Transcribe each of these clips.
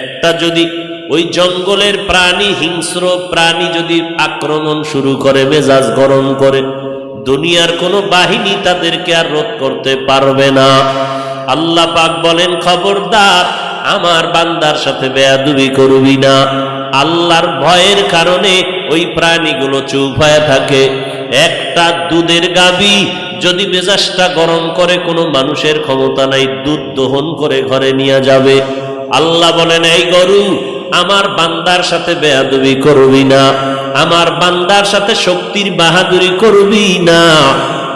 একটা যদি ওই জঙ্গলের প্রাণী, হিংস্র প্রাণী যদি আক্রমণ শুরু করে, মেজাজ গরম করে, দুনিয়ার কোনো বাহিনী তাদেরকে আর রোধ করতে পারবে না। আল্লাহ পাক বলেন, খবরদার, আমার বান্দার সাথে বেয়াদুবি করবি না। আল্লাহর ভয়ের কারণে ওই প্রাণীগুলো চুপ হয়ে থাকে। একটা দুধের গাবি যদি মেজাজটা গরম করে, কোনো মানুষের ক্ষমতা নাই, দুধ দহন করে ঘরে নিয়ে যাবে। আল্লাহ বলেন, এই গরু, আমার বান্দার সাথে বেয়াদবি করবি না। আমার বান্দার সাথে শক্তির বাহাদুরি করবি না।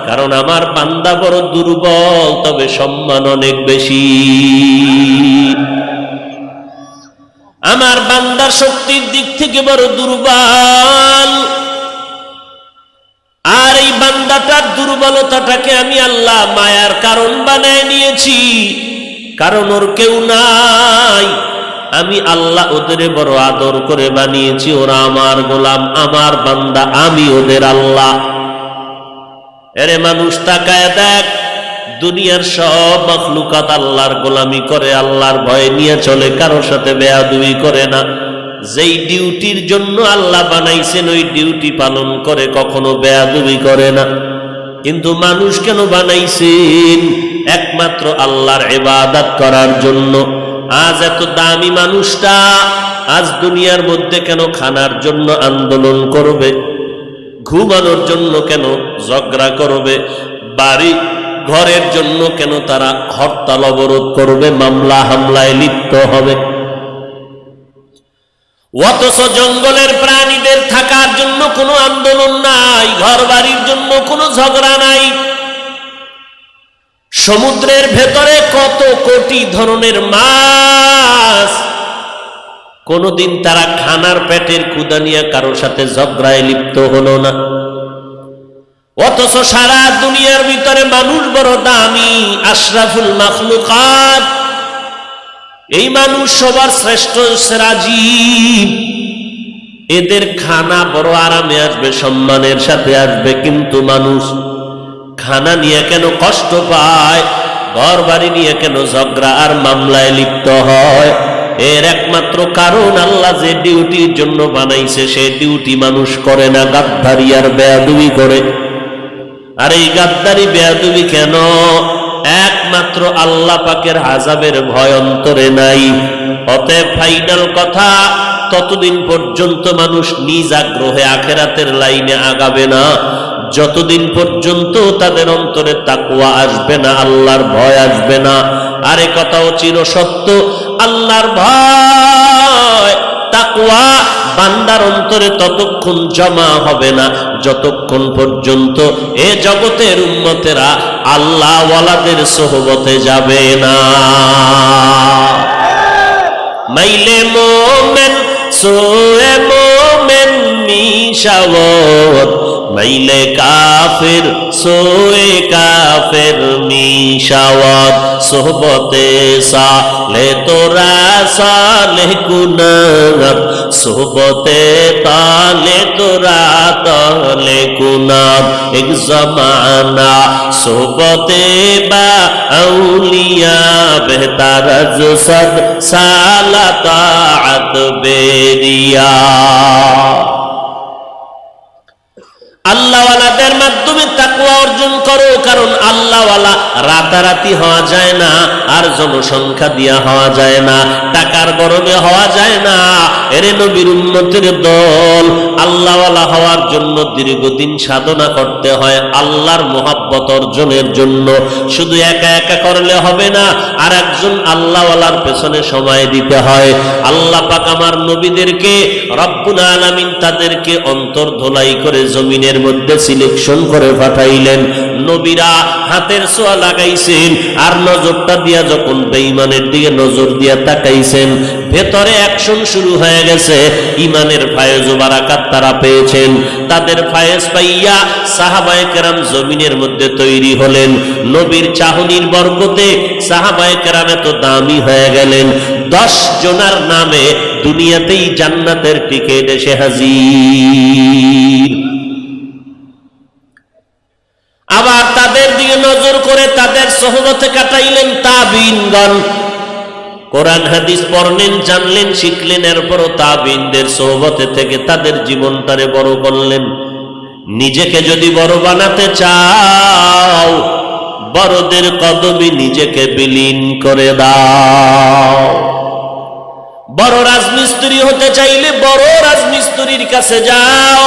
কারণ আমার বান্দা বড় দুর্বল, তবে সম্মান অনেক বেশি। আমার বান্দার শক্তির দিক থেকে বড় দুর্বল। আর এই বান্দাটার দুর্বলতাটাকে আমি আল্লাহ মায়ার কারণ বানায় নিয়েছি। কারণ ওর কেউ নাই। আমি আল্লাহ ওদের বড় আদর করে বানিয়েছি, ওরা আমার গোলাম, আমার বান্দা, আমি ওদের আল্লাহ। এরে মানুষ, তাকায় দেখ, দুনিয়ার সব মখলুকাত আল্লাহর গোলামি করে, আল্লাহর ভয় নিয়ে চলে কারোর সাথে বেয়াদুই করে না। যেই ডিউটির জন্য আল্লাহ বানাইছেন, ওই ডিউটি পালন করে, কখনো বেয়াদুবি করে না। কিন্তু মানুষ কেন বানাইছেন? একমাত্র আল্লাহর এবাদাত করার জন্য। আজ এত দামি মানুষটা আজ দুনিয়ার মধ্যে কেন খানার জন্য আন্দোলন করবে? ঘুমানোর জন্য কেন ঝগড়া করবে? বাড়ি ঘরের জন্য কেন তারা হরতাল অবরোধ করবে? মামলা হামলায় লিপ্ত হবে। অথচ জঙ্গলের প্রাণীদের থাকার জন্য কোনো আন্দোলন নাই ঘর বাড়ির জন্য কোনো ঝগড়া নাই। সমুদ্রের ভেতরে কত কোটি ধরনের মাছ? কোনদিন তারা খানার পেটের কুদা নিয়ে কারোর সাথে ঝগড়ায় লিপ্ত হলো না। অথচ সারা দুনিয়ার ভিতরে মানুষ বড় দামি, আশরাফুল মাখলুকাত। এই মানুষ সবার শ্রেষ্ঠ সেরাজীব এদের খানা বড় আরামে আসবে, সম্মানের সাথে আসবে, কিন্তু মানুষ খানা নিয়ে কেন কষ্ট পায়? ঘর বাড়ি নিয়ে কেন ঝগড়া আর মামলায় লিপ্ত হয়? এর একমাত্র কারণ আল্লাহ যে ডিউটির জন্য বানাইছে, সে ডিউটি মানুষ করে না, গাদ্দারি আর বেয়াদুবি করে। আর এই গাদ্দারি, বেয়াদুবি কেন? একমাত্র আল্লাহ পাকের আজাবের ভয় অন্তরে নাই। অতএব ফাইনাল কথা, ততদিন পর্যন্ত মানুষ নিজ আগ্রহে আখেরাতের লাইনে আগাবে না। যতদিন পর্যন্ত তাদের অন্তরে তাকুয়া আসবে না, আল্লাহর ভয় আসবে না, আরে কথাও চির সত্য, আল্লাহর ভয় তাকুয়া বান্দার অন্তরে ততক্ষণ জমা হবে না, যতক্ষণ পর্যন্ত এ জগতের উন্মতেরা আল্লাহ ওয়ালাদের সোহবতে যাবে না। মাইলে মোমেন, সোয়ে মোমেন মিশাওত মাইলে কাফের, সোয়ে কাফের মিশাওয়াত সোহবতে সালে তোরা সালে কুনাত সোহবতে তালে তোরা তালে কুনাত। এক জমানা সোহবতে বা আউলিয়া বেহতার সদ সালা তাআত বেরিয়া। আল্লাহওয়ালাদের মাধ্যমে তাকুয়া অর্জন করো, কারণ আল্লাহওয়ালা রাতারাতি হওয়া যায় না, আর জনসংখ্যা দিয়া হওয়া যায় না, টাকার গরমে হওয়া যায় না। এরে নবীর উন্নতির দল, আল্লাহওয়ালা হওয়ার জন্য দীর্ঘদিন সাধনা করতে হয় আল্লাহর মোহাব্বত অর্জনের জন্য। শুধু একা একা করলে হবে না আর একজন আল্লাহওয়ালার পেছনে সময় দিতে হয়। আল্লাহ পাক আমার নবীদেরকে রব্বুল আলামিন তাদেরকে অন্তর ধোলাই করে জমিনের মধ্যে সিলেকশন করে পাঠাইলেন। নবীরা হাতের সোয়া লাগাইছেন আর নজরটা দিয়া যখন বেঈমানের দিকে নজর দিয়া তাকাইছেন, ভেতরে অ্যাকশন শুরু হয়ে গেছে। ইমানের ফায়েজ ও বারাকাত তারা পেয়েছেন। তাদের ফায়েজ পাইয়া সাহাবায়ে কেরাম জমিনের মধ্যে তৈরি হলেন। নবীর চাহনির বরকতে সাহাবায়ে কেরাম এত দামি হয়ে গেলেন। দশ জনার নামে দুনিয়াতেই জান্নাতের টিকিট এসে হাজির। আবার তাদের দিকে নজর করে তাদের সহবতে কাটাইলেন তাবিনগণ। কোরআন হাদিস পড়লেন, জানলেন, শিখলেন, এরপরও তাবিনদের সোহবতে থেকে তাদের জীবনটারে বড় করলেন। নিজেকে যদি বড় বানাতে চাও, বড়দের কদমে নিজেকে বিলীন করে দাও। বড় রাজমিস্ত্রি হতে চাইলে বড় রাজমিস্ত্রির কাছে যাও।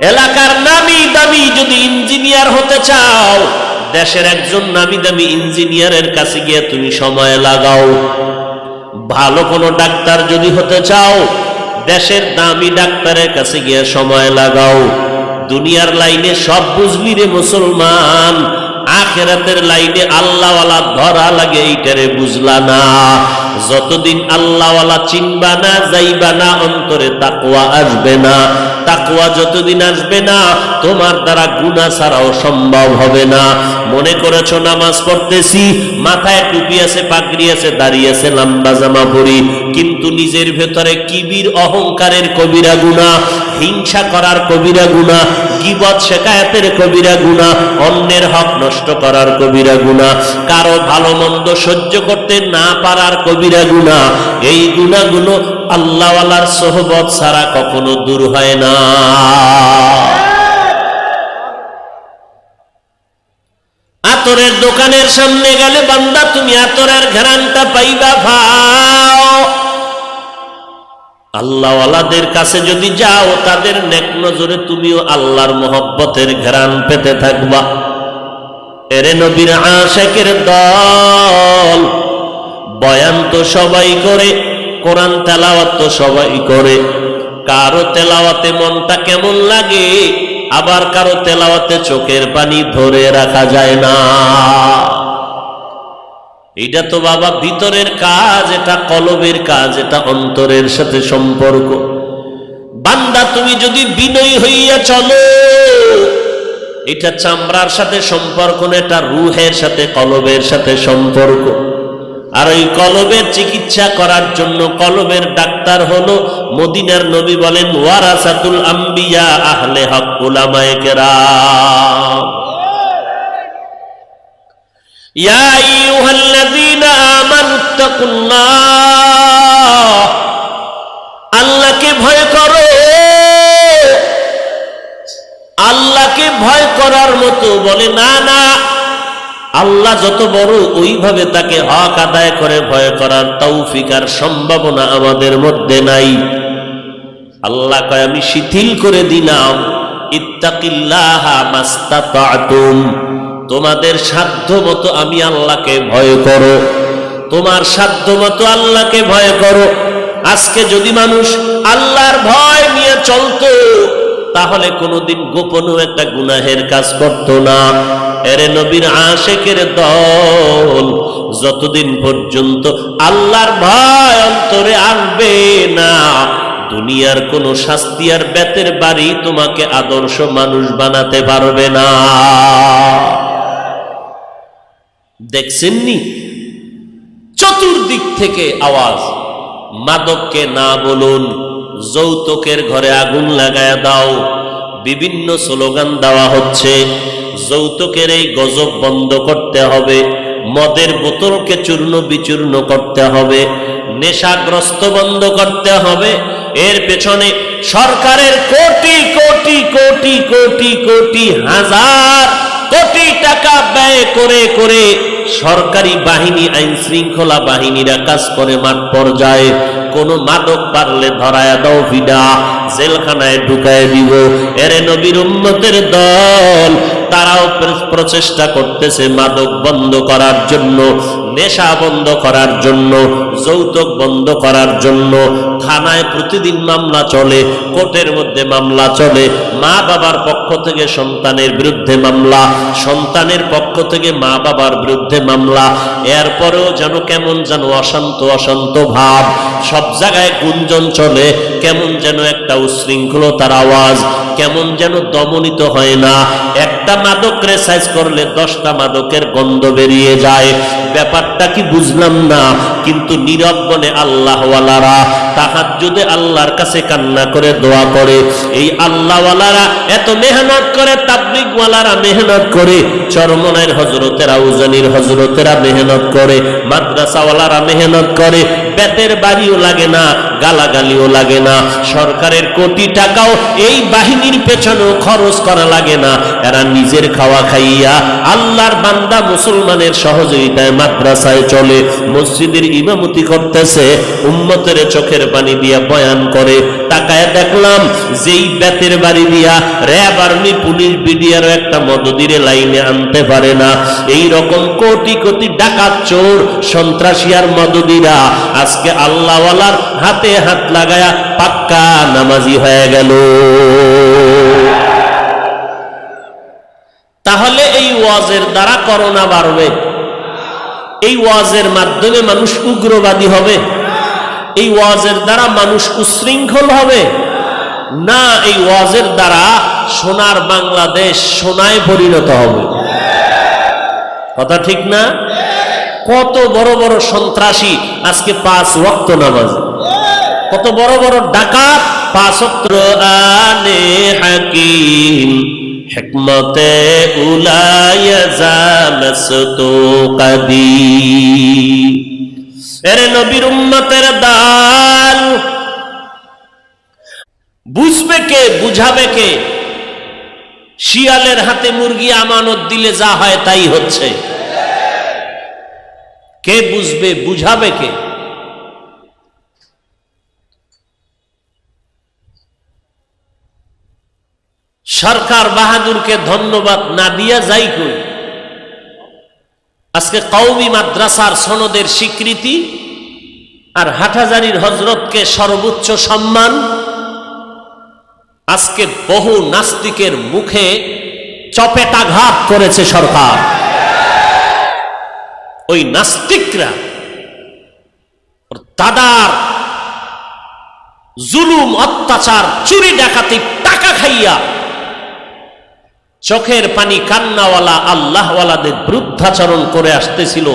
এলাকার নামি দামি যদি ইঞ্জিনিয়ার হতে চাও, দেশের একজন নামি দামি ইঞ্জিনিয়ারের কাছে গিয়ে তুমি সময় লাগাও। ভালো কোনো ডাক্তার যদি হতে চাও, দেশের দামি ডাক্তারের কাছে গিয়ে সময় লাগাও। দুনিয়ার লাইনে সব বুঝলি রে মুসলমান। আখেরাতের লাইনে আল্লাহওয়ালা ধরা লাগে, এইটারে বুঝলা না। যতদিন আল্লাহওয়ালা চিনবা না, যাইবা না, অন্তরে তাকুয়া আসবে না। তাকুয়া যতদিন আসবে না, তোমার দ্বারা গুণা ছাড়াও সম্ভব হবে না। মনে করেছ, নামাজ পড়তেছি, মাথায় টুপি আছে, পাগড়ি আছে দাঁড়িয়ে আছে, লম্বা জামা পরি কিন্তু নিজের ভেতরে কিবির অহংকারের কবিরা গুণা, হিংসা করার কবিরা গুণা, গিবত শেখায়াতের কবিরা গুণা, অন্যের হক নষ্ট করার কবিরা গুণা, কারও ভালো মন্দ সহ্য করতে না পারার কবিরা গুণা, এই গুণাগুলো আল্লাহওয়ালার সোহবত ছাড়া কখনো দূর হয় না। আতরের দোকানের সামনে গেলে বান্দা, তুমি আতরের ঘেরানটা পাইবা ভাও আল্লাহওয়ালাদের কাছে যদি যাও, তাদের নেক নজরে তুমিও আল্লাহর মোহব্বতের ঘেরান পেতে থাকবা। এরে নবীর আশেকের দল, বয়ান তো সবাই করে, কোরআন তেলাওয়াত তো সবাই করে। কারও তেলাওয়াতে মনটা কেমন লাগে, আবার কারও তেলাওয়াতে চোখের পানি ধরে রাখা যায় না। এটা তো বাবা ভিতরের কাজ, এটা কলবের কাজ, এটা অন্তরের সাথে সম্পর্ক। বান্দা, তুমি যদি বিনয়ী হইয়া চলো, এটা চামড়ার সাথে সম্পর্ক না, এটা রুহের সাথে, কলবের সাথে সম্পর্ক। আর ওই কলবের চিকিৎসা করার জন্য কলবের ডাক্তার হলো মদিনার নবী বলেন, ওয়ারাসাতুল আম্বিয়া, আহলে হক উলামায়ে কেরাম। ইয়া আইয়ুহাল্লাযীনা আমানুত্তাকুল্লাহ আল্লাহকে ভয় করো। আল্লাহকে ভয় করার মতো বলে, না না, আল্লাহ যত বড় ওইভাবে তাকে হক আদায় করে ভয় করার তৌফিক আর সম্ভাবনা আমাদের মধ্যে নাই। আল্লাহ কয়, আমি শিথিল করে দিলাম। ইত্তাকিল্লাহা মাস্তাতাতুম। তোমাদের সাধ্য মতো আমি আল্লাহকে ভয় করো। তোমার সাধ্য মতো আল্লাহকে ভয় করো। আজকে যদি মানুষ আল্লাহর ভয় নিয়ে চলতো, তাহলে কোনোদিন গোপনও একটা গুনাহের কাজ করতো না। এরে নবীর আশেকের দল, যতদিন পর্যন্ত আল্লাহর ভয় অন্তরে আসবে না, দুনিয়ার কোন শাস্তি আর বেতের বাড়ি তোমাকে আদর্শ মানুষ বানাতে পারবে না। দেখছেননি? চতুর্দিক থেকে আওয়াজ। মাদককে না বলুন, যৌতুকের ঘরে আগুন লাগায় দাও। বিভিন্ন স্লোগান দেওয়া হচ্ছে, যৌতুকের এই গজব বন্ধ করতে হবে। মদের বোতলকে চূর্ণ বিচূর্ণ করতে হবে। নেশাগ্রস্ত বন্ধ করতে হবে। এর পেছনে সরকারের কোটি কোটি কোটি কোটি কোটি, হাজার কোটি টাকা ব্যয় করে করে সরকারি বাহিনী, আইন শৃঙ্খলা বাহিনীরা কাজ করে মাঠ পর্যায়ে। কোনো মাদক পারলে ধরায় দাও ভিডা জেলখানায় ঢুকায় দিব। এরে নবীর উন্নতের দল, তারাও প্র- প্রচেষ্টা করতেছে মাদক বন্ধ করার জন্য। নেশা বন্ধ করার জন্য, যৌতুক বন্ধ করার জন্য, থানায় প্রতিদিন মামলা চলে, কোর্টের মধ্যে মামলা চলে, মা বাবার পক্ষ থেকে সন্তানের বিরুদ্ধে মামলা, সন্তানের পক্ষ থেকে মা বাবার বিরুদ্ধে মামলা, এরপরেও যেন কেমন যেন অশান্ত অশান্ত ভাব, সব জায়গায় গুঞ্জন চলে, কেমন যেন একটা উশৃঙ্খলতার আওয়াজ, কেমন যেন দমনিত হয় না, একটা মাদক রেসাইজ করলে দশটা মাদকের গন্ধ বেরিয়ে যায়, ব্যাপারটা ব্যাপারটা কি বুঝলাম না? কিন্তু নীরব বনে আল্লাহওয়ালারা তাহাজ্জুদে আল্লাহর কাছে কান্না করে দোয়া করে। এই আল্লাহওয়ালারা এত মেহনত করে, তাবলিগওয়ালারা মেহনত করে চরমনায়ের হজরতেরা উজানির হজরতেরা মেহনত করে, মাদ্রাসাওয়ালারা মেহনত করে, বেতের বাড়িও লাগে না, গালাগালিও লাগে না, সরকারের কোটি টাকাও এই বাহিনীর পেছনেও খরচ করা লাগে না। এরা নিজের খাওয়া খাইয়া আল্লাহর বান্দা মুসলমানের সহযোগিতায় মাদ্রাসায় চলে, মসজিদের ইমামতি করতেছে, উম্মতের চোখের পানি দিয়া বয়ান করে। তাকায় দেখলাম, যেই বেতের বাড়ি দিয়া র্যাব আর্মি, পুলিশ বিডিআরও একটা মদদিরে লাইনে আনতে পারে না। এই রকম কোটি কোটি ডাকাত চোর, সন্ত্রাসী আর মদদিরা আজকে আল্লাহওয়ালার হাতে হাত লাগায়া পাক্কা নামাজি হয়ে গেল। তাহলে এই ওয়াজের দ্বারা করোনা বাড়বে। এই ওয়াজের মাধ্যমে মানুষ উগ্রবাদী হবে। এই ওয়াজের দ্বারা মানুষ উশৃঙ্খল হবে। না, এই ওয়াজের দ্বারা সোনার বাংলাদেশ সোনায় পরিণত হবে। কথা ঠিক না? কত বড় বড় সন্ত্রাসী আজকে পাঁচ ওয়াক্ত নামাজ। কত বড় বড় ডাকাত পাঁচ আনে হাকিম। হিকমতে জামসতু কাদিম এরে নবীর উম্মতের দাল। বুঝবে কে, বুঝাবে কে? শিয়ালের হাতে মুরগি আমানত দিলে যা হয় তাই হচ্ছে। কে বুঝবে, বুঝাবে কে? সরকার বাহাদুরকে ধন্যবাদ না দিয়া যাই কই? আজকে কৌমি মাদ্রাসার সনদের স্বীকৃতি আর হাটাজারির হজরতকে সর্বোচ্চ সম্মান, আজকে বহু নাস্তিকের মুখে চপেটাঘাত করেছে সরকার। ওই নাস্তিকরা দাদার জুলুম, অত্যাচার, চুরি ডাকাতি, টাকা খাইয়া চোখের পানি কান্নাওয়ালা আল্লাহওয়ালাদের বৃদ্ধাচরণ করে আসতেছিল।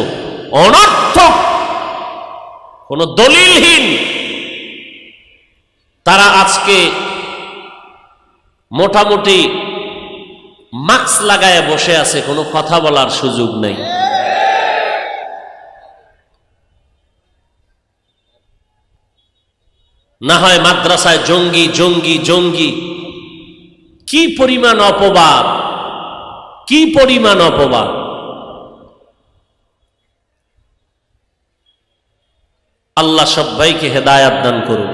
অনর্থক, কোন দলিলহীন। তারা আজকে মোটামুটি মাস্ক লাগায় বসে আছে, কোনো কথা বলার সুযোগ নেই। না হয় মাদ্রাসায় জঙ্গি জঙ্গি জঙ্গি। কি পরিমাণ অপবাদ? কি পরিমাণ অপবাদ? আল্লাহ সবাইকে হেদায়াত দান করুন।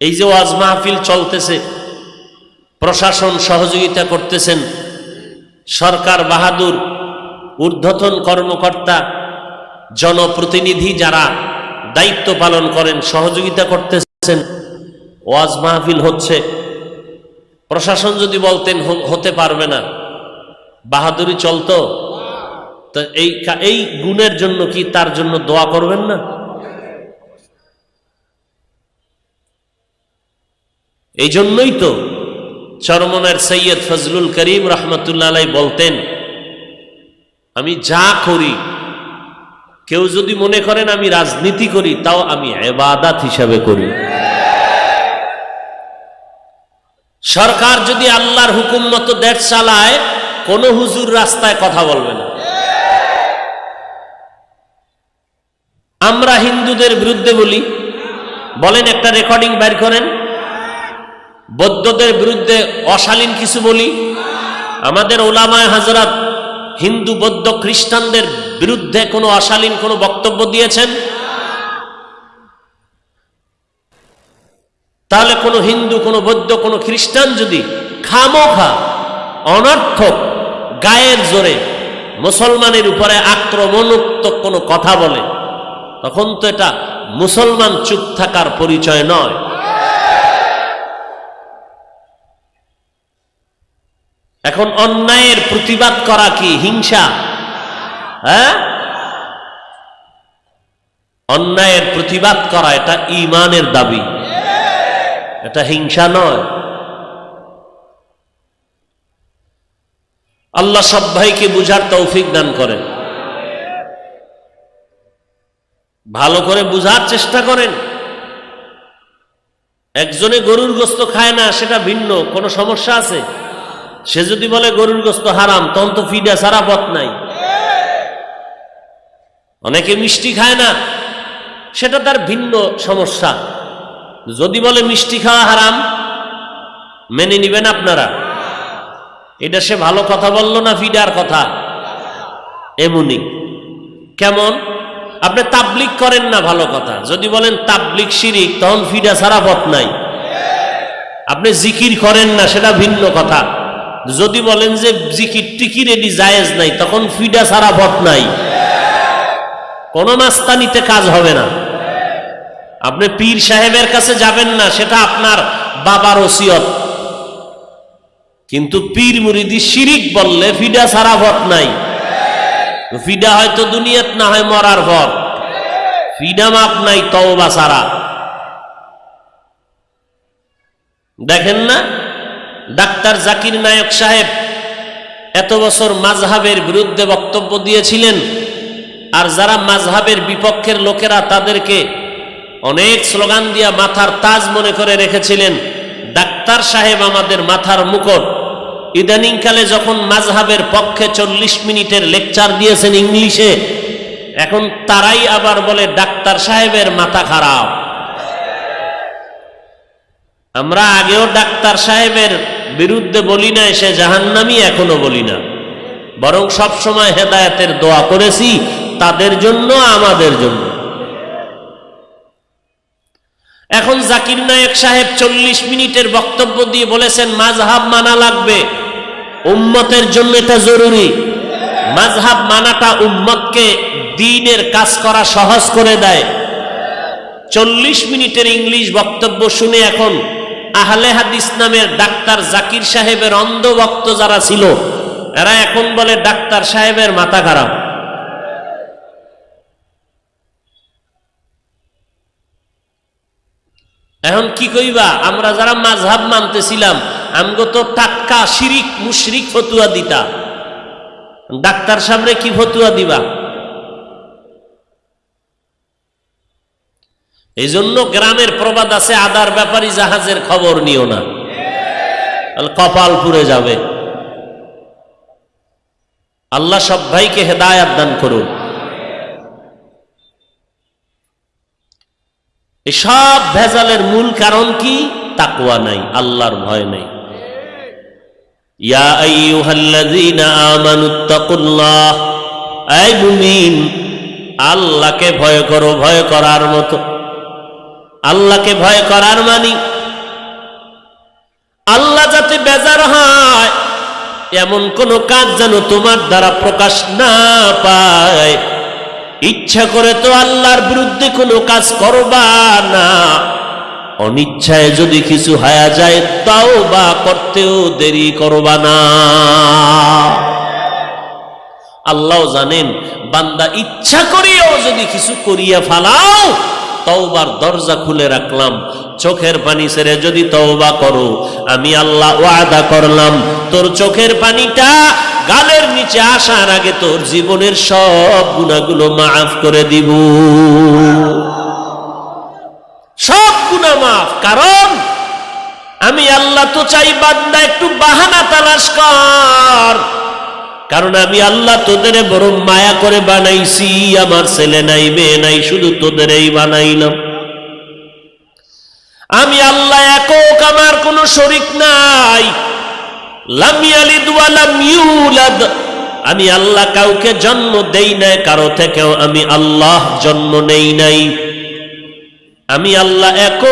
এই যে ওয়াজ মাহফিল চলতেছে, প্রশাসন সহযোগিতা করতেছেন, সরকার বাহাদুর, ঊর্ধ্বতন কর্মকর্তা, জনপ্রতিনিধি যারা দায়িত্ব পালন করেন, সহযোগিতা করতেছেন, ওয়াজ মাহফিল হচ্ছে। প্রশাসন যদি বলতেন হতে পারবে না। বাহাদুরি চলতো। তো এই এই গুণের জন্য কি তার জন্য দোয়া করবেন না? এই জন্যই তো চরমনের সৈয়দ ফজলুল করিম রহমতুল্লাহ বলতেন, আমি যা করি, কেউ যদি মনে করেন আমি রাজনীতি করি, তাও আমি এবাদাত হিসাবে করি। সরকার যদি আল্লাহর হুকুম মতো দেশ চালায়, কোন হুজুর রাস্তায় কথা বলবে না। আমরা হিন্দুদের বিরুদ্ধে বলি, বলেন একটা রেকর্ডিং বের করেন। বৌদ্ধদের বিরুদ্ধে অশালীন কিছু বলি। আমাদের ওলামায় হাজরাত হিন্দু বৌদ্ধ খ্রিস্টানদের বিরুদ্ধে কোনো অশালীন কোনো বক্তব্য দিয়েছেন। তাহলে কোনো হিন্দু, কোনো বৌদ্ধ, কোনো খ্রিস্টান যদি খামোখা, অনর্থক, গায়ের জোরে মুসলমানের উপরে আক্রমণোক্ত কোনো কথা বলে, তখন তো এটা মুসলমান চুপ থাকার পরিচয় নয়। এখন অন্যায়ের প্রতিবাদ করা কি হিংসা? হ্যাঁ? অন্যায়ের প্রতিবাদ করা এটা ইমানের দাবি। এটা হিংসা নয়। আল্লাহ সব ভাইকে বুঝার তৌফিক দান করেন। ভালো করে বুঝার চেষ্টা করেন। একজনে গরুর গোস্ত খায় না, সেটা ভিন্ন, কোনো সমস্যা আছে? সে যদি বলে গরুর গোস্ত হারাম, তখন তো ফিডা সারা পথ নাই। অনেকে মিষ্টি খায় না, সেটা তার ভিন্ন সমস্যা। যদি বলে মিষ্টি খাওয়া হারাম, মেনে নিবেন আপনারা। এটা সে ভালো কথা বলল না ফিডার কথা? এমনি। কেমন? আপনি তাবলিক করেন না ভালো কথা। যদি বলেন তাবলিক শিরিক, তখন ফিডা সারা পথ নাই। আপনি জিকির করেন না, সেটা ভিন্ন কথা। যদি বলেন যে জিকির টিকির এডি জায়েজ নাই, তখন ফিডা সারা পথ নাই। কোন মাস্তানিতে কাজ হবে না। আপনি পীর সাহেবের কাছে যাবেন না, সেটা আপনার বাবার ওসিয়ত। কিন্তু পীর মুরিদি শিরিক বললে ফিডা সারা ভট নাই। ফিডা হয়তো দুনিয়াত না হয় মরার পর ফিডা মাপ নাই, তওবা সারা দেখেন না, ডাক্তার জাকির নায়ক সাহেব এত বছর মাঝহাবের বিরুদ্ধে বক্তব্য দিয়েছিলেন, আর যারা মাঝহাবের বিপক্ষের লোকেরা তাদেরকে অনেক স্লোগান দিয়া মাথার তাজ মনে করে রেখেছিলেন। ডাক্তার সাহেব আমাদের মাথার মুকুট। ইদানিংকালে যখন মাঝহাবের পক্ষে চল্লিশ মিনিটের লেকচার দিয়েছেন ইংলিশে, এখন তারাই আবার বলে, ডাক্তার সাহেবের মাথা খারাপ। আমরা আগেও ডাক্তার সাহেবের বিরুদ্ধে বলি না সে জাহান্নামি এখনও বলি না। বরং সব সময় হেদায়েতের দোয়া করেছি, তাদের জন্য, আমাদের জন্য। এখন জাকির নায়ক সাহেব চল্লিশ মিনিটের বক্তব্য দিয়ে বলেছেন মাঝহাব মানা লাগবে। উম্মতের জন্য এটা জরুরি। মাঝহাব মানাটা উম্মতকে দিনের কাজ করা সহজ করে দেয়। চল্লিশ মিনিটের ইংলিশ বক্তব্য শুনে এখন আহলে হাদিস নামের ডাক্তার জাকির সাহেবের অন্ধ ভক্ত যারা ছিল, এরা এখন বলে, ডাক্তার সাহেবের মাথা খারাপ। এখন কি কইবা, আমরা যারা মাঝহাব মানতেছিলাম, আমগো তো টাক্কা, শিরিক, মুশরিক ফতুয়া দিতা। ডাক্তার সামনে কি ফতুয়া দিবা? এই জন্য গ্রামের প্রবাদ আছে, আদার ব্যাপারী জাহাজের খবর নিও না। কপাল পুড়ে যাবে। আল্লাহ সব ভাইকে হেদায়াত দান করুন। এই সব ভেজালের মূল কারণ কি? তাকুয়া নাই, আল্লাহর ভয় নাই। আল্লাহকে ভয় করো, ভয় করার মতো। আল্লাহকে ভয় করার মানি? আল্লাহ যাতে বেজার হয়, এমন কোন কাজ যেন তোমার দ্বারা প্রকাশ না পায়। ইচ্ছা করে তো আল্লাহর বিরুদ্ধে কোনো কাজ করবা না। অনিচ্ছায় যদি কিছু হায়া যায়, তাও বা করতেও দেরি করবা না। আল্লাহ জানেন, বান্দা ইচ্ছা করিয়াও যদি কিছু করিয়া ফালাও, তওবার দরজা খুলে রাখলাম, চোখের পানি ছেড়ে যদি তওবা করো, আমি আল্লাহ ওয়াদা করলাম, তোর চোখের পানিটা গালের নিচে আসার আগে তোর জীবনের সব গুণাগুলো মাফ করে দিব। সব গুণা মাফ, কারণ আমি আল্লাহ তো চাই বান্দা একটু বাহানা তালাশ কর। কারণ আমি আল্লাহ তোদের বড় মায়া করে বানাইছি, আমার ছেলে নাই, মেয়ে নাই, শুধু তোদেরই বানাইলাম। আমি আল্লাহ একক, আমার কোনো শরিক নাই। আমি আল্লাহ কাউকে জন্ম দেই নাই, কারও থেকেও আমি আল্লাহ জন্ম নেই নাই। আমি আল্লাহ এক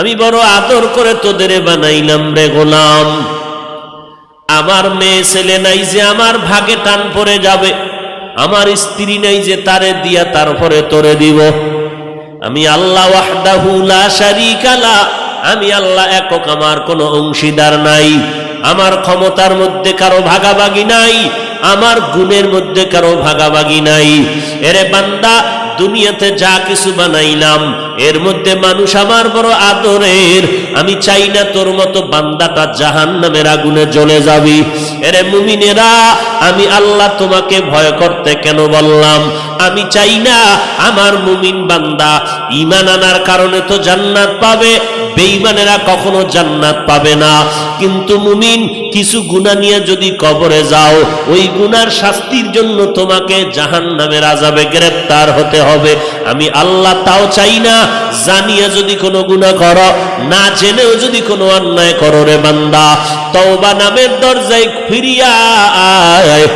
আমি বড় আদর করে তোদের বানাইলাম রে গোলাম। আমার মেয়ে ছেলে নাই যে আমার ভাগে টান পড়ে যাবে। আমার স্ত্রী নাই যে তারে দিয়া তারপরে তোরে দিব। আমি আল্লাহ শারীকা লা আমি আল্লাহ একক, আমার কোনো অংশীদার নাই। আমার ক্ষমতার মধ্যে কারও ভাগাভাগি নাই। আমার গুণের মধ্যে কারও ভাগাভাগি নাই। এরে বান্দা, দুনিয়াতে যা কিছু বানাইলাম, এর মধ্যে মানুষ আমার বড় আদরের। আমি চাই না তোর মতো বান্দাটা জাহান নামের আগুনে জ্বলে যাবি। এরে মুমিনেরা, আমি আল্লাহ তোমাকে ভয় করতে কেন বললাম? আমি চাই না আমার মুমিন বান্দা ইমান আনার কারণে তো জান্নাত পাবে বেঈমানেরা কখনো জান্নাত পাবে না। কিন্তু মুমিন কিছু গুনাহ নিয়ে যদি কবরে যাও, ওই গুনার শাস্তির জন্য তোমাকে জাহান নামের আজাবে গ্রেপ্তার হতে হবে। আমি আল্লাহ তাও চাই না, জানিয়া যদি কোনো গুনাহ করো, না জেনেও যদি কোনো অন্যায় করো রে বান্দা। তওবা নামের দরজায় ফিরিয়া আয়।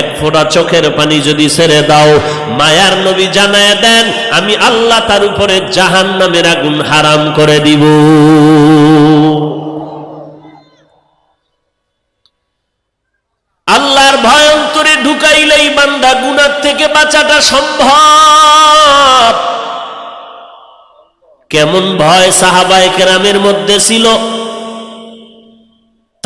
এক ফোঁটা চোখের পানি যদি ছেড়ে দাও, মায়ার নবী জানায় দেন, আমি আল্লাহ তার উপরে জাহান নামের আগুন হারাম করে দিব। আল্লাহর ভয় অন্তরে ঢুকাইলেই বান্দা গুনার থেকে বাঁচাটা সম্ভব। কেমন ভয় সাহাবায় কেরামের মধ্যে ছিল?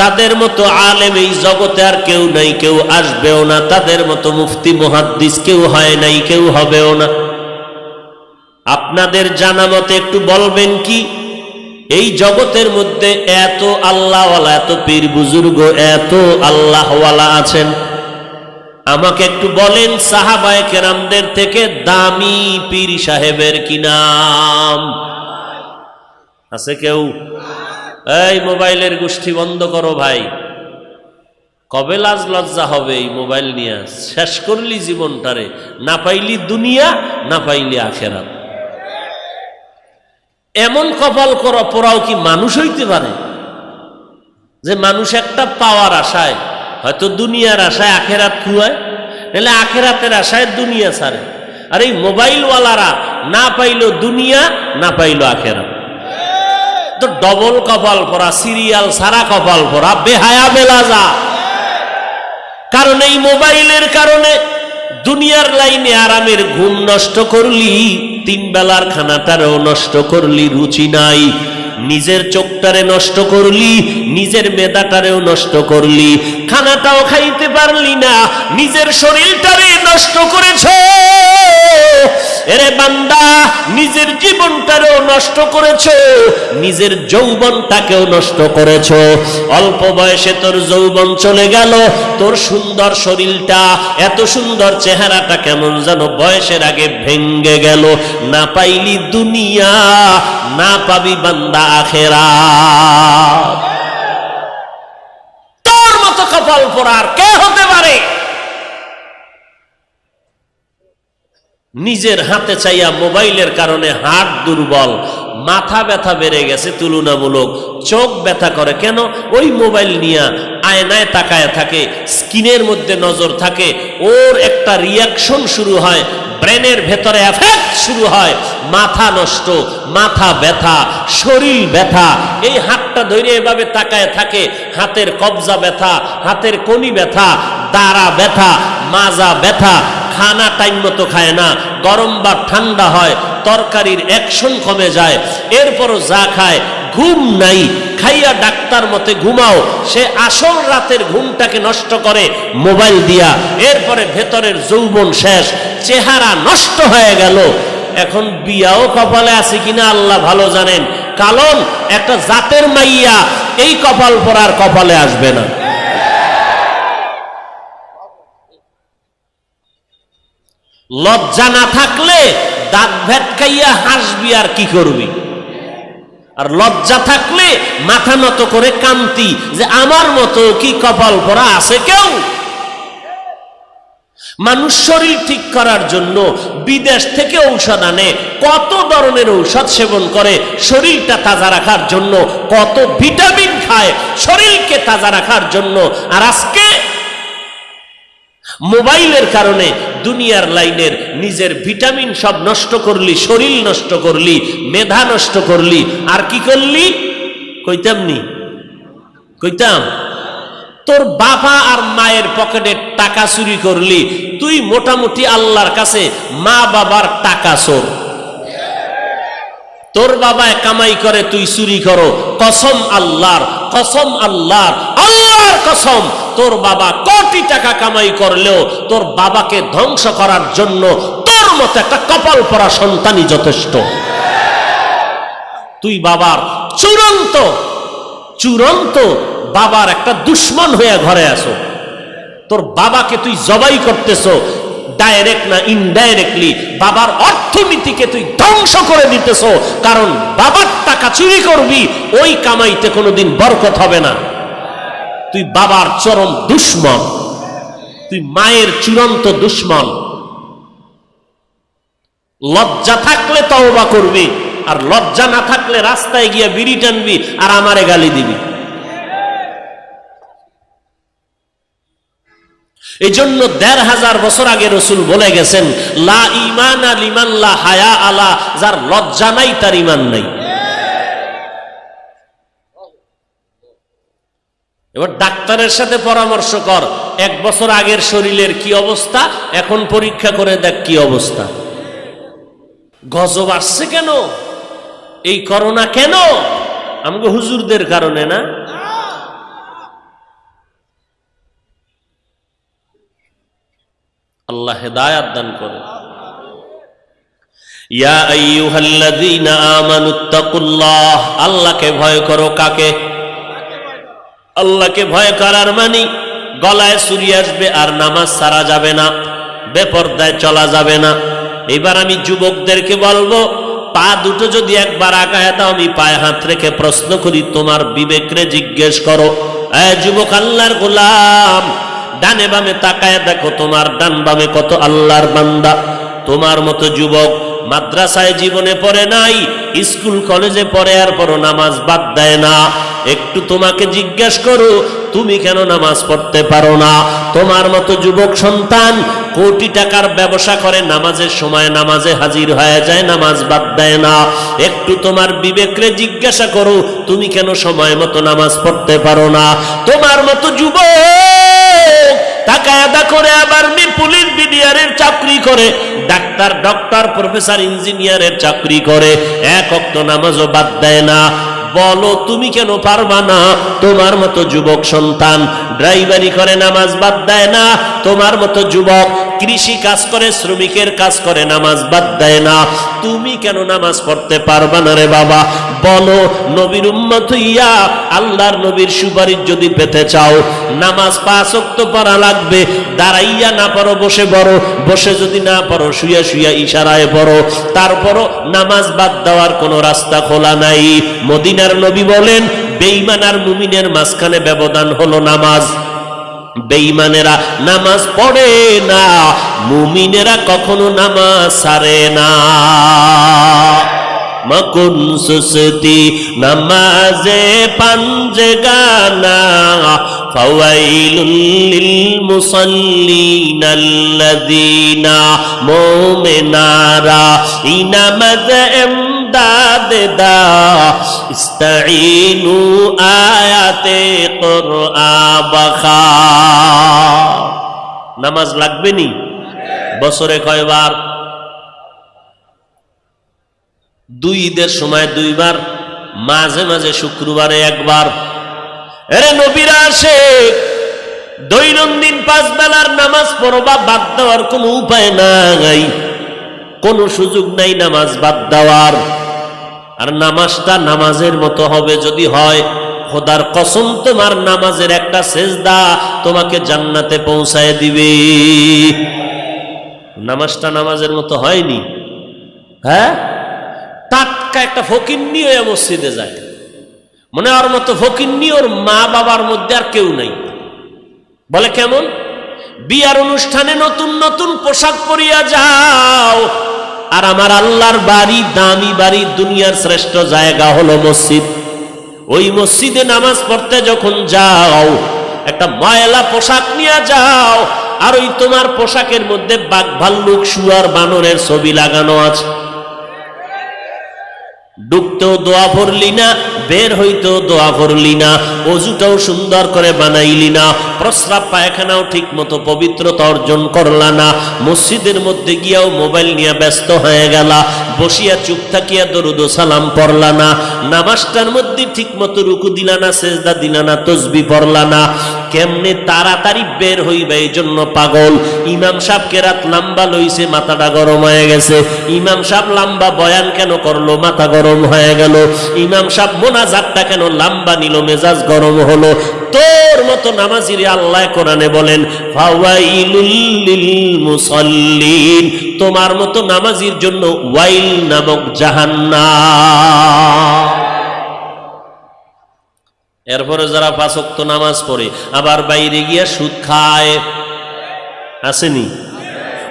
তাদের মতো আলেম এই জগতে আর কেউ নাই, কেউ আসবেও না। তাদের মতো মুফতি, মুহাদ্দিস কেউ হয় নাই, কেউ হবেও না। আপনাদের জানা মতে একটু বলবেন কি? এই জগতের মধ্যে এত আল্লাহওয়ালা, এত পীর বুজুর্গ, এত আল্লাহওয়ালা আছেন। আমাকে একটু বলেন সাহাবায় কেরামদের থেকে দামি পীর সাহেবের কি নাম? আছে কেউ? এই মোবাইলের গোষ্ঠী বন্ধ করো ভাই। কবে লাজ লজ্জা হবে এই মোবাইল নিয়ে? শেষ করলি জীবনটারে। না পাইলি দুনিয়া, না পাইলি আখেরাত। এমন কপাল করা, পোড়াও কি মানুষ হইতে পারে? যে মানুষ একটা পাওয়ার আশায়, হয়তো দুনিয়ার আশায় আখেরাত খুয়ায়, নাহলে আখেরাতের আশায় দুনিয়া ছাড়ে। আর এই মোবাইলওয়ালারা না পাইল দুনিয়া, না পাইলো আখেরাত। তো ডবল কপাল পরা সিরিয়াল সারা কপাল পরা, বেহায়া বেলাজা। কারণ এই মোবাইলের কারণে দুনিয়ার লাইনে আরামের ঘুম নষ্ট করলি, তিন বেলার খানাটারও নষ্ট করলি, রুচি নাই। নিজের চোখটারে নষ্ট করলি, নিজের মেদাটারেও নষ্ট করলি, খানাটাও খাইতে পারলি না, নিজের শরীরটারে নষ্ট করেছ। এরে বান্দা, নিজের জীবনটারেও নষ্ট করেছ, নিজের যৌবনটাকেও নষ্ট করেছ। অল্প বয়সে তোর যৌবন চলে গেল, তোর সুন্দর শরীরটা, এত সুন্দর চেহারাটা কেমন যেন বয়সের আগে ভেঙ্গে গেল, না পাইলি দুনিয়া না পাবি বান্দা আখেরা। তোর মতো কপাল পড়ার কে হতে পারে? নিজের হাতে চাইয়া মোবাইলের কারণে হাত দুর্বল, মাথা ব্যথা বেড়ে গেছে তুলনামূলক, চোখ ব্যথা করে। কেন? ওই মোবাইল নিয়ে আয়নায় তাকায় থাকে স্কিনের মধ্যে নজর থাকে, ওর একটা রিয়াকশন শুরু হয়, ব্রেনের ভেতরে এফেক্ট শুরু হয়, মাথা নষ্ট, মাথা ব্যথা, শরীর ব্যথা। এই হাতটা ধরে এভাবে তাকায় থাকে, হাতের কবজা ব্যথা, হাতের কনি ব্যথা, দাঁড়া ব্যথা, মাজা ব্যথা খানা টাইম মতো খায় না, গরম বা ঠান্ডা হয়, তরকারির অ্যাকশন কমে যায়, এরপরও যা খায়, ঘুম নাই, খাইয়া ডাক্তার মতে ঘুমাও, সে আসল রাতের ঘুমটাকে নষ্ট করে মোবাইল দিয়া, এরপরে ভেতরের যৌবন শেষ, চেহারা নষ্ট হয়ে গেল। এখন বিয়াও কপালে আছে কিনা আল্লাহ ভালো জানেন, কারণ একটা জাতের মাইয়া এই কপাল পরার কপালে আসবে না। লজ্জা না থাকলে দাঁত ভেটকাইয়া হাসবি আর কি করবি? আর লজ্জা থাকলে মাথা নত করে কান্তি যে আমার মতো কি কপাল পরা আছে কেউ? মানুষ শরীর ঠিক করার জন্য বিদেশ থেকে ঔষধ আনে, কত ধরনের ঔষধ সেবন করে, শরীরটা তাজা রাখার জন্য কত ভিটামিন খায়, শরীরকে তাজা রাখার জন্য। আর আজকে মোবাইলের কারণে দুনিয়ার লাইনের নিজের ভিটামিন সব নষ্ট করলি, শরীর নষ্ট করলি, মেধা নষ্ট করলি, আর কি করলি? কইতাম নি? কইতাম? তোর বাবা আর মায়ের পকেটে টাকা চুরি করলি, তুই মোটামুটি আল্লাহর কাছে মা বাবার টাকা চোর। তোর বাবায় কামাই করে, তুই চুরি করো। কসম আল্লাহর কসম আল্লাহর আল্লাহর কসম। তোর বাবা কোটি টাকা কামাই করলেও তোর বাবাকে ধ্বংস করার জন্য তোর মতো একটা কপাল পরা সন্তানই যথেষ্ট। তুই বাবার চূড়ান্ত চূড়ান্ত বাবার একটা দুশ্মন হয়ে ঘরে আসো তোর বাবাকে তুই জবাই করতেছ ডাইরেক্ট না ইনডাইরেক্টলি বাবার অর্থনীতিকে তুই ধ্বংস করে দিতেছ, কারণ বাবার টাকা চুরি করবি, ওই কামাইতে কোনোদিন বরকত হবে না। তুই বাবার চরম দুশ্মন, তুই মায়ের চূড়ান্ত দুশ্মন। লজ্জা থাকলে তওবা করবি, আর লজ্জা না থাকলে রাস্তায় গিয়ে বিড়ি টানবি আর আমারে গালি দিবি। এই জন্য দেড় হাজার বছর আগে রসুল বলে গেছেন, লা ইমান আলিমান লা হায়া আলা যার লজ্জা নাই, তার ইমান নাই। এবার ডাক্তারের সাথে পরামর্শ কর, এক বছর আগের শরীরের কি অবস্থা, এখন পরীক্ষা করে দেখ কি অবস্থা। গজব আসছে কেন? এই করোনা কেন? আমাকে হুজুরদের কারণে না? আল্লাহ হেদায়াত দান করে। ইয়া আল্লাহকে ভয় করো কাকে? আল্লাহকে ভয় করার মানি গলায় সুরি আসবে আর নামাজ সারা যাবে না, বেপর্দায় চলা যাবে না। এবার আমি যুবকদেরকে বলব, পা দুটো যদি একবার আগায় দাও, আমি পায়ে হাত রেখে প্রশ্ন করি, তোমার বিবেকরে জিজ্ঞেস করো যুবক আল্লাহর গোলাম, ডানে বামে তাকায় দেখো, তোমার ডান বামে কত আল্লাহর বান্দা? তোমার মতো যুবক মাদ্রাসায় জীবনে পড়ে নাই, স্কুল, কলেজে পড়ে আর পরও নামাজ বাদ দেয় না। একটু তোমাকে জিজ্ঞেস করো, তুমি কেন নামাজ পড়তে পারো না? তোমার মতো যুবক সন্তান কোটি টাকার ব্যবসা করে, নামাজের সময় নামাজে হাজির হয়ে যায়, নামাজ বাদ দেয় না। একটু তোমার বিবেকরে জিজ্ঞাসা করো, তুমি কেন সময় মতো নামাজ পড়তে পারো না? তোমার মতো যুবক আদা করে আবার মি পুলিশ বিডিআরের চাকরি করে, ডাক্তার, ডক্টর, প্রফেসর, ইঞ্জিনিয়ারের চাকরি করে। এক অক্ত নামাজও বাদ দেয় না। বলো, তুমি কেন পারবা না? তোমার মতো যুবক সন্তান ড্রাইভারি করে নামাজ বাদ দেয় না। তোমার মতো যুবক কৃষি কাজ করে, শ্রমিকের কাজ করে, নামাজ বাদ দেয় না। তুমি কেন নামাজ পড়তে পারবা না রে বাবা? বলো, নবীর উম্মত হইয়া আল্লাহর নবীর সুপারিশ যদি পেতে চাও, নামাজ পাঁচ ওয়াক্ত পড়া লাগবে, দাঁড়াইয়া না পারো বসে পড়ো, বসে যদি না পারো শুয়া শুয়া ইশারায় পড়ো, তারপরও নামাজ বাদ দেওয়ার কোনো রাস্তা খোলা নাই। মদিনার নবী বলেন, বেঈমান আর মুমিনের মাঝখানে ব্যবধান হলো নামাজ। বেঈমানেরা নামাজ পড়ে না মুমিনেরা কখনো নামাজ সারে না। মকুন সুসতি নামাজে পাঞ্জে গানা লিল মুসাল্লিন আল্লাযীনা মুমিনারা ইনামাজ এমদাদ দা ইস্তাইনু আয়াতে কুরআ বাখা নামাজ লাগবে নি? বছরে কয়বার? দুই ঈদের সময় দুইবার, মাঝে মাঝে শুক্রবারে একবার। এরে নবীরা আসে, দৈনন্দিন পাঁচ বেলার নামাজ পড়বা, বাদ দেওয়ার কোনো উপায় নাই। কোনো সুযোগ নাই নামাজ বাদ দেওয়ার। আর নামাজটা নামাজের মতো হবে যদি হয়, খোদার কসম তোমার নামাজের একটা সেজদা তোমাকে জান্নাতে পৌঁছায় দিবে। নামাজটা নামাজের মতো হয়নি। হ্যাঁ? টাটকা একটা ফকিন্নি হয়ে মসজিদে যায়। মনে ওর মতো ফকিন্নি ওর মা বাবার মধ্যে আর কেউ নাই। বলে কেমন? বিয়ার অনুষ্ঠানে নতুন নতুন পোশাক পরিয়া যাও। আর আমার আল্লাহর বাড়ি, দামি বাড়ি, দুনিয়ার শ্রেষ্ঠ জায়গা হলো মসজিদ। ওই মসজিদে নামাজ পড়তে যখন যাও, একটা ময়লা পোশাক নিয়ে যাও, আর ওই তোমার পোশাকের মধ্যে বাঘ ভাল্লুক, শুয়ার বানরের ছবি লাগানো আছে। ডুবতেও দোয়া পড়লি না বের হইতো দোয়া ভরলি না, অজুটাও সুন্দর করে বানাইলি না, প্রস্রাব পায়খানাও ঠিক মতো পবিত্রতা অর্জন করলা না, মসজিদের মধ্যে গিয়াও মোবাইল নিয়ে ব্যস্ত হয়ে গেলা, বসিয়া চুপ থাকিয়া দরুদ সালাম পড়লা না, নামাজটার মধ্যে ঠিক মতো রুকু দিলা না, সেজদা দিলা না, তসবি পড়লা না কেমনে তাড়াতাড়ি বের হইবে? এই জন্য পাগল। ইমাম সাহেবকে রাত লম্বা লইছে, মাথাটা গরম হয়ে গেছে। ইমাম সাহেব লম্বা বয়ান কেন করল? মাথা গরম হয়ে গেল। ইমাম সাহেব মোনাজাতটা কেন লম্বা নিল? মেজাজ গরম হলো। তোর মতো নামাজিরে আল্লাহ কোরআনে বলেন মুসাল্লিন তোমার মতো নামাজির জন্য ওয়াইল নামক জাহান্নাম। এরপরে যারা পাঁচক্ত নামাজ পড়ে আবার বাইরে গিয়া সুদ খায়। আসেনি?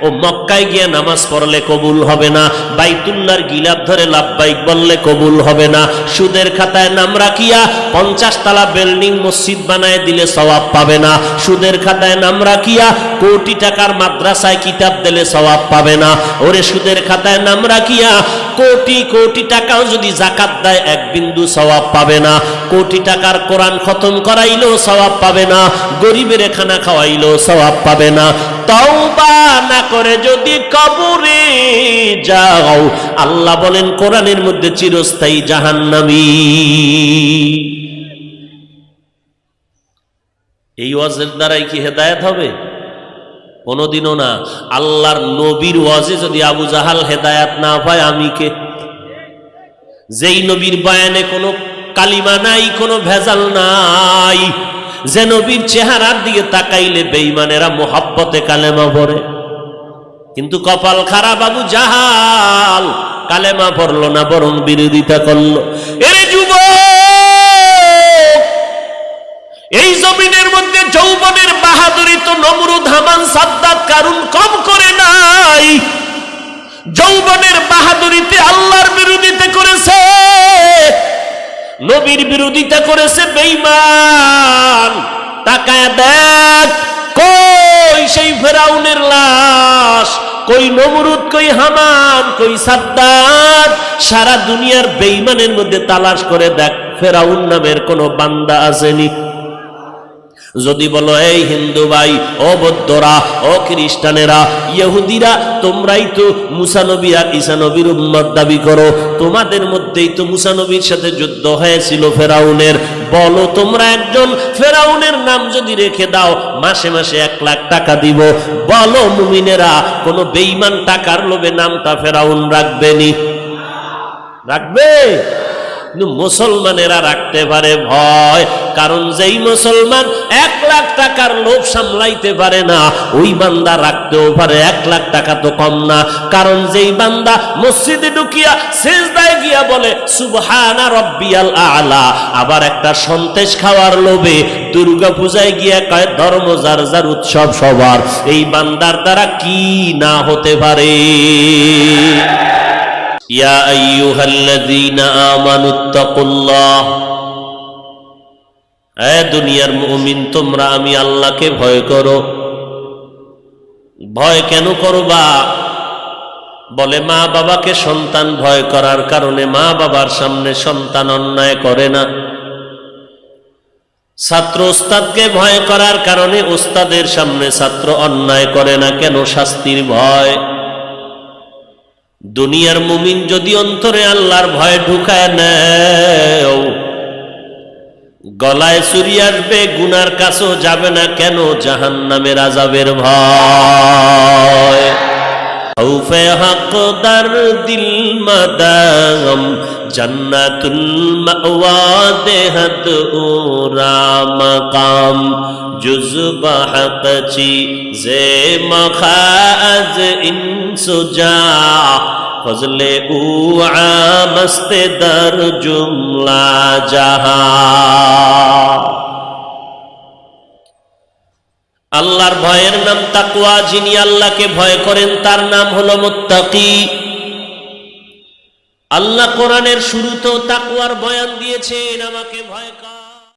ও মক্কায় গিয়ে নামাজ পড়লে কবুল হবে না বাইতুল্লার গিলাপ ধরে লাভবাইক বললে কবুল হবে না, সুদের খাতায় নাম রাখিয়া পঞ্চাশ তালা বিল্ডিং মসজিদ বানায় দিলে সওয়াব পাবে না, সুদের খাতায় নাম রাখিয়া কোটি টাকার মাদ্রাসায় কিতাব দিলে সওয়াব পাবে না, ওরে সুদের খাতায় নাম রাখিয়া কোটি কোটি টাকাও যদি জাকাত দেয়, এক বিন্দু সওয়াব পাবে না, কোটি টাকার কোরআন খতম করাইলেও সওয়াব পাবে না, গরিবের খানা খাওয়াইলেও সওয়াব পাবে না তওবা না করে যদি কবরে যাও, আল্লাহ বলেন কোরআনের মধ্যে চিরস্থায়ী জাহান্নামী। এই ওয়াজের দ্বারাই কি হেদায়েত হবে? কোনোদিনও না। আল্লাহর নবীর ওয়াজে যদি আবু জাহাল হেদায়াত না পায়, আমি কে? যেই নবীর বয়ানে কোনো কালিমা নাই, কোনো ভেজাল নাই। যে নবীর চেহারার দিকে তাকাইলে বেঈমানেরা মোহাব্বতে কালেমা পড়ে। কিন্তু কপাল খারাপ বাবু জাহাল কালেমা পড়ল না, বরং বিরোধিতা করল। এরে যুব এই জমিনের মধ্যে যৌবনের বাহাদুরি তো নমরুদ, হামান, সাদ্দাত, কারুন কম করে নাই। যৌবনের বাহাদুরিতে আল্লাহর বিরোধিতা করেছে। নবীর বিরোধিতা করেছে বেঈমান। তাকায় দেখ, কই সেই ফেরাউনের লাশ? কই নমরুদ, কই হামান, কই সাদ্দাত সারা দুনিয়ার বেইমানের মধ্যে তালাশ করে দেখ, ফেরাউন নামের কোনো বান্দা আসেনি। যদি বলো, এই হিন্দু ভাই, ও বৌদ্ধরা, ও খ্রিস্টানেরা, ইহুদিরা, তোমরাই তো মুসানবী আর ঈসানবীর উম্মত দাবি করো। তোমাদের মধ্যেই তো মুসানবীর সাথে যুদ্ধ হয়েছিল ফেরাউনের। বলো তোমরা একজন, ফেরাউনের নাম যদি রেখে দাও, মাসে মাসে এক লাখ টাকা দিব। বলো মুমিনেরা, কোনো বেইমান টাকার লোভে নামটা ফেরাউন রাখবেনি রাখবে? মুসলমানেরা রাখতে পারে ভয়। কারণ যেই মুসলমান এক লাখ টাকার লোভ সামলাইতে পারে না, ওই বান্দা রাখতেও পারে। এক লাখ টাকা তো কম না। কারণ যেই বান্দা মসজিদে ঢুকিয়া সেজদায় গিয়া বলে, সুবহানা রব্বিয়াল আলা। আবার একটা সন্তেষ খাওয়ার লোভে দুর্গা পূজায় গিয়া কয়, ধর্ম যার যার উৎসব সবার। এই বান্দার দ্বারা কি না হতে পারে? ইয়া আইয়ুহাল্লাযীনা আমানুত্তাকুল্লাহ এ দুনিয়ার মুমিন, তোমরা আমি আল্লাহকে ভয় করো। ভয় কেন করবা? বলে, মা বাবাকে সন্তান ভয় করার কারণে মা বাবার সামনে সন্তান অন্যায় করে না। ছাত্র ওস্তাদকে ভয় করার কারণে ওস্তাদের সামনে ছাত্র অন্যায় করে না, কেন শাস্তির ভয়? দুনিয়ার মুমিন যদি অন্তরে আল্লাহর ভয় ঢুকায় নেও, গলায় চুরি আসবে, গুনার কাছেও যাবে না, কেন জাহান নামের আজাবের ভয় হক দার দিল মাদাম জন্নাতুল মাওয়া দেহত উরা মাকাম জুজবা হকচি জে মখাজ ইনসুজা ফজলে উ আমস্তে দর জুমলা জাহা আল্লাহর ভয়ের নাম তাকুয়া যিনি আল্লাহকে ভয় করেন, তার নাম হলো মুত্তাকি। আল্লাহ কোরআনের শুরুতেও তাকুয়ার বয়ান দিয়েছেন আমাকে ভয়